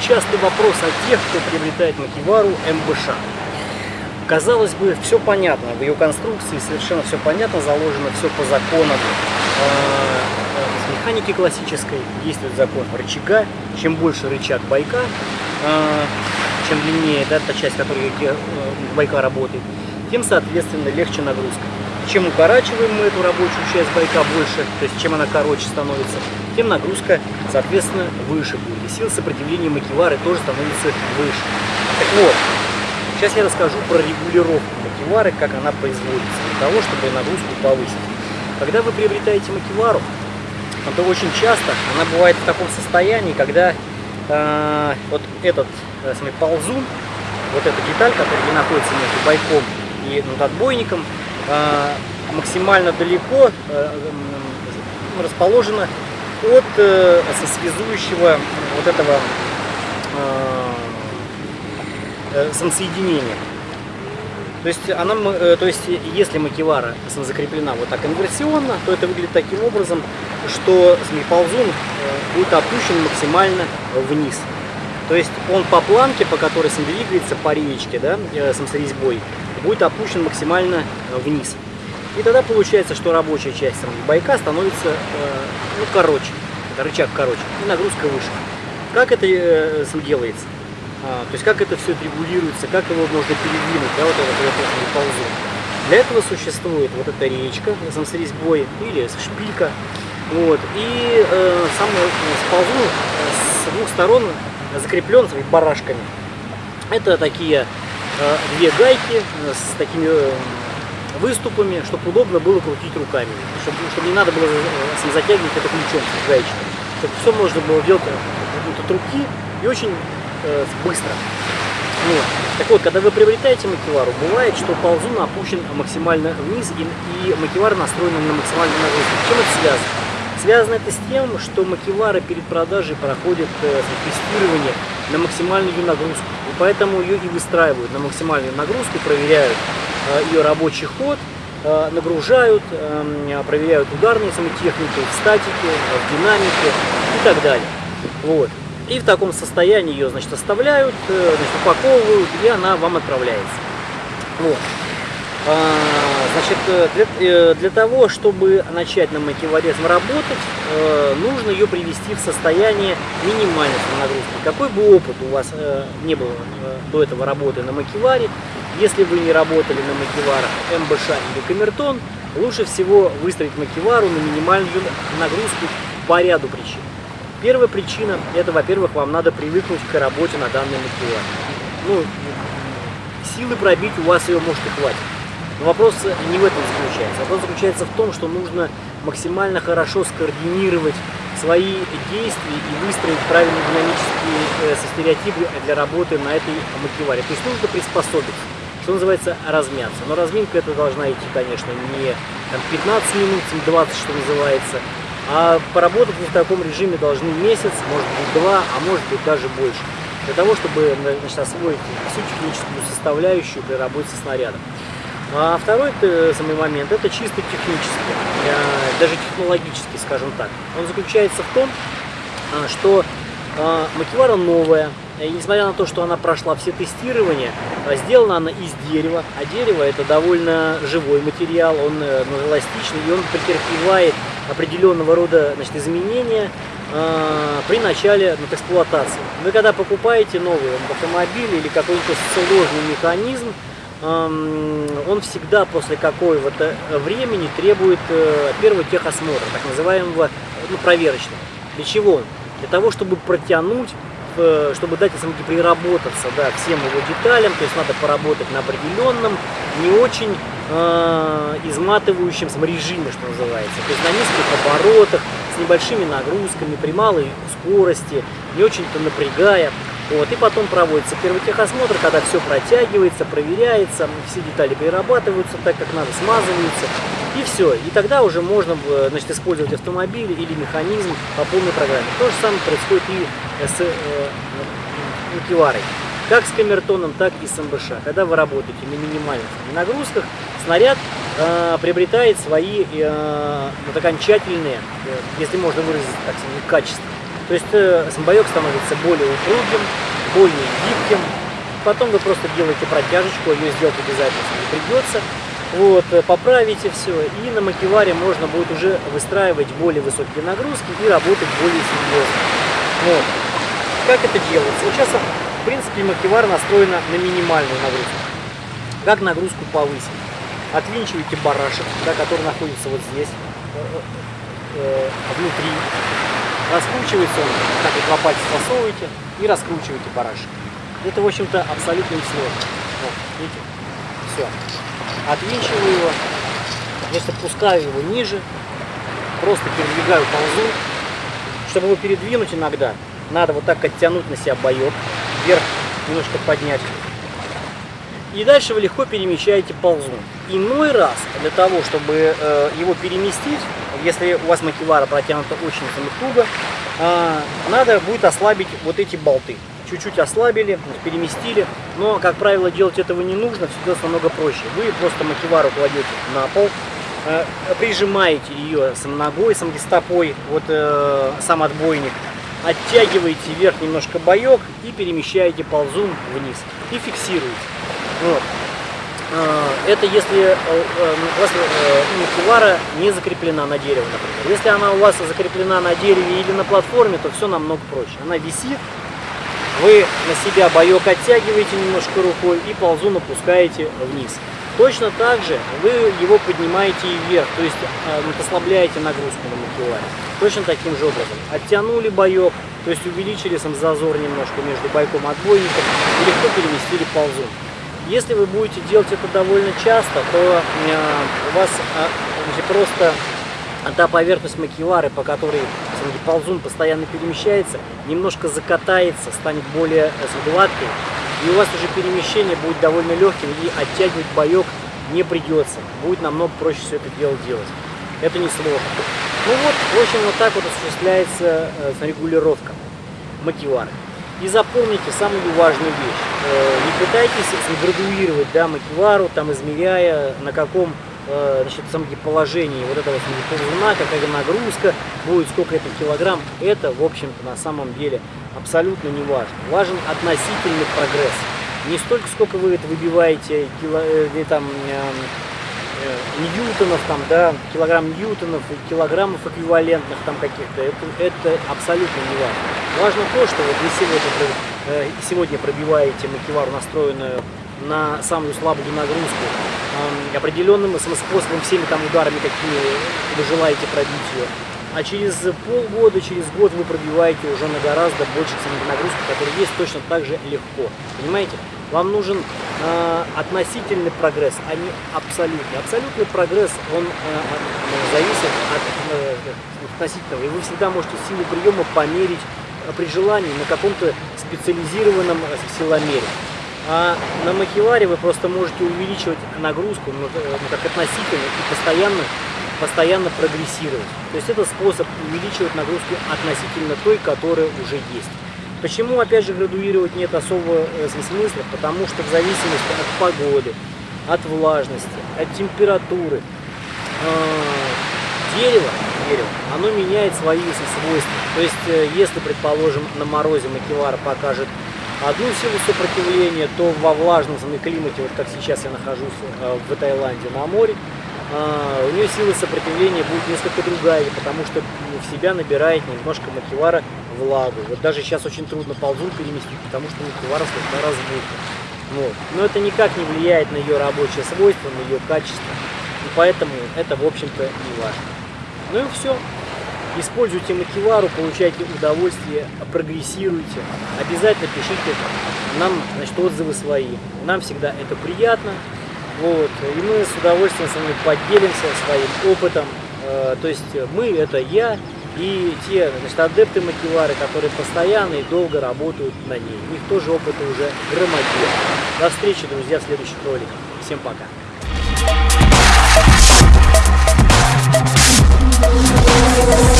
частый вопрос от тех, кто приобретает Макивару МБШ. Казалось бы, все понятно, в ее конструкции совершенно все понятно, заложено все по законам э, с механики классической. Действует закон рычага. Чем больше рычаг байка, э, чем длиннее да, та часть, которая э, байка работает, тем, соответственно, легче нагрузка. Чем укорачиваем мы эту рабочую часть байка больше, то есть чем она короче становится, тем нагрузка, соответственно, выше будет. И сила сопротивления макивары тоже становится выше. Так вот, сейчас я расскажу про регулировку макивары, как она производится, для того, чтобы нагрузку повысить. Когда вы приобретаете макивару, то очень часто она бывает в таком состоянии, когда э, вот этот э, ползун, вот эта деталь, которая находится между байком и над отбойником, максимально далеко э, расположена от э, связующего вот этого э, э, самосоединения. То есть, она, э, то есть, если макевара закреплена вот так инверсионно, то это выглядит таким образом, что ползун э, будет опущен максимально вниз. То есть он по планке, по которой сам двигается, по реечке, да, э, самсорезьбой, будет опущен максимально вниз. И тогда получается, что рабочая часть байка становится ну, короче, рычаг короче, и нагрузка выше. Как это делается? А, то есть как это все регулируется, как его можно передвинуть, да, вот этот вот ползу. Для этого существует вот эта речка с резьбой или шпилька. Вот, и э, сам ползун с двух сторон закреплен своими барашками. Это такие э, две гайки с такими э, выступами, чтобы удобно было крутить руками, чтобы, чтобы не надо было э, затягивать это ключом гаечным, чтобы все можно было делать э, от руки и очень э, быстро. Вот. Так вот, когда вы приобретаете макевару, бывает, что ползун опущен максимально вниз и, и макевара настроена на максимальную нагрузку. Чем это связано? Связано это с тем, что макевара перед продажей проходит э, тестирование на максимальную нагрузку. И поэтому ее и выстраивают на максимальную нагрузку, проверяют э, ее рабочий ход, э, нагружают, э, проверяют ударные самотехники, в статике, в динамике и так далее. Вот. И в таком состоянии ее, значит, оставляют, э, значит, упаковывают, и она вам отправляется. Вот. Значит, э, для, э, для того, чтобы начать на макеваризм работать, нужно ее привести в состояние минимальной нагрузки. Какой бы опыт у вас не было до этого работы на макеваре, если вы не работали на макеварах МБШ или Камертон, лучше всего выстроить макевару на минимальную нагрузку по ряду причин. Первая причина, это, во-первых, вам надо привыкнуть к работе на данной мотивации. Ну, силы пробить у вас ее может и хватит. Но вопрос не в этом заключается. Вопрос заключается в том, что нужно максимально хорошо скоординировать свои действия и выстроить правильные динамические э, стереотипы для работы на этой мотиваре. То есть нужно приспособиться, что называется, размяться. Но разминка это должна идти, конечно, не там, 15 минут, 20, что называется, а поработать в таком режиме должны месяц, может быть два, а может быть даже больше. Для того, чтобы значит, освоить всю техническую составляющую при работе со снарядом. А второй э, самый момент, это чисто технический, э, даже технологический, скажем так. Он заключается в том, э, что макевара новая, и несмотря на то, что она прошла все тестирования, сделана она из дерева, а дерево это довольно живой материал, он ну, эластичный, и он претерпевает определенного рода значит, изменения при начале вот, эксплуатации. Вы когда покупаете новый автомобиль или какой-то сложный механизм, он всегда после какого-то времени требует э, первого техосмотра, так называемого ну, проверочного. Для чего? Для того, чтобы протянуть чтобы дать самки приработаться да, всем его деталям, то есть надо поработать на определенном, не очень э, изматывающем режиме, что называется. То есть на низких оборотах, с небольшими нагрузками, при малой скорости, не очень-то напрягая. Вот, и потом проводится первый техосмотр, когда все протягивается, проверяется, все детали перерабатываются так, как надо, смазываются. И все. И тогда уже можно значит, использовать автомобиль или механизм по полной программе. То же самое происходит и с э, Киварой. Как с камертоном, так и с МБШ. Когда вы работаете на минимальных нагрузках, снаряд э, приобретает свои э, вот окончательные, э, если можно выразить так качества. То есть э, самбоек становится более упругим, более гибким. Потом вы просто делаете протяжечку, ее сделать обязательно не придется. Вот, э, поправите все, и на макеваре можно будет уже выстраивать более высокие нагрузки и работать более серьезно. Вот. Как это делается? Сейчас, в принципе, макевар настроена на минимальную нагрузку. Как нагрузку повысить? Отвинчиваете барашек, да, который находится вот здесь, э, э, внутри. Раскручивается он, так вот два пальца засовываете и раскручиваете барашек. Это, в общем-то, абсолютно не сложно. Вот, видите? Все. Отвинчиваю его, значит, опускаю его ниже, просто передвигаю ползу. Чтобы его передвинуть иногда, надо вот так оттянуть на себя боек, вверх немножко поднять. И дальше вы легко перемещаете ползун. Иной раз, для того, чтобы э, его переместить, если у вас макевара протянута очень туго, э, надо будет ослабить вот эти болты. Чуть-чуть ослабили, переместили, но, как правило, делать этого не нужно, все делать намного проще. Вы просто макевару кладете на пол, э, прижимаете ее сам ногой, сам стопой, вот э, сам отбойник, оттягиваете вверх немножко боек и перемещаете ползун вниз и фиксируете. Вот. А, это если э, э, у вас макевара не закреплена на дереве, например. Если она у вас закреплена на дереве или на платформе, то все намного проще. Она висит, вы на себя боек оттягиваете немножко рукой и ползун опускаете вниз. Точно так же вы его поднимаете и вверх, то есть э, ослабляете нагрузку на макеваре. Точно таким же образом. Оттянули боек, то есть увеличили сам зазор немножко между бойком отбойником и легко переместили ползун. Если вы будете делать это довольно часто, то э, у вас э, просто та поверхность макевары, по которой ползун постоянно перемещается, немножко закатается, станет более э, гладкой, и у вас уже перемещение будет довольно легким, и оттягивать боек не придется. Будет намного проще все это дело делать. Это не сложно. Ну вот, в общем, вот так вот осуществляется регулировка макевары. И запомните самую важную вещь. Э, не пытайтесь градуировать да, макевару, там, измеряя, на каком э, значит, положении вот этого ползуна, какая нагрузка будет, сколько это килограмм. Это, в общем-то, на самом деле абсолютно не важно. Важен относительный прогресс. Не столько, сколько вы это выбиваете, кило, э, там, Э, ньютонов, там, да, килограмм ньютонов, килограммов эквивалентных там каких-то, это, это абсолютно не важно. Важно то, что вот вы сегодня, э, сегодня пробиваете макевару, настроенную на самую слабую нагрузку, определенным способом, всеми там ударами, какими вы желаете пробить ее. А через полгода, через год вы пробиваете уже на гораздо больше нагрузку, которая есть точно так же легко. Понимаете? Вам нужен э, относительный прогресс, а не абсолютный. Абсолютный прогресс, он э, зависит от э, относительного. И вы всегда можете силу приема померить при желании на каком-то специализированном э, силомере. А на макеваре вы просто можете увеличивать нагрузку, ну, э, как относительно, и постоянно, постоянно прогрессировать. То есть это способ увеличивать нагрузку относительно той, которая уже есть. Почему, опять же, градуировать нет особого э, смысла? Потому что в зависимости от погоды, от влажности, от температуры, э, дерево, дерево, оно меняет свои свойства. То есть, э, если, предположим, на морозе макевара покажет одну силу сопротивления, то во влажном климате, вот как сейчас я нахожусь в Таиланде на море, у нее сила сопротивления будет несколько другая, потому что в себя набирает немножко макевара влагу. Вот даже сейчас очень трудно ползун переместить, потому что мультивара слегка разбита. Вот. Но это никак не влияет на ее рабочее свойство, на ее качество. И поэтому это, в общем-то, не важно. Ну и все. Используйте макевару, получайте удовольствие, прогрессируйте. Обязательно пишите нам значит, отзывы свои. Нам всегда это приятно. Вот. И мы с удовольствием с вами поделимся своим опытом. Э, то есть мы это я и те значит, адепты макевары, которые постоянно и долго работают на ней. У них тоже опыта уже громадье. До встречи, друзья, в следующих роликах. Всем пока. Thank you.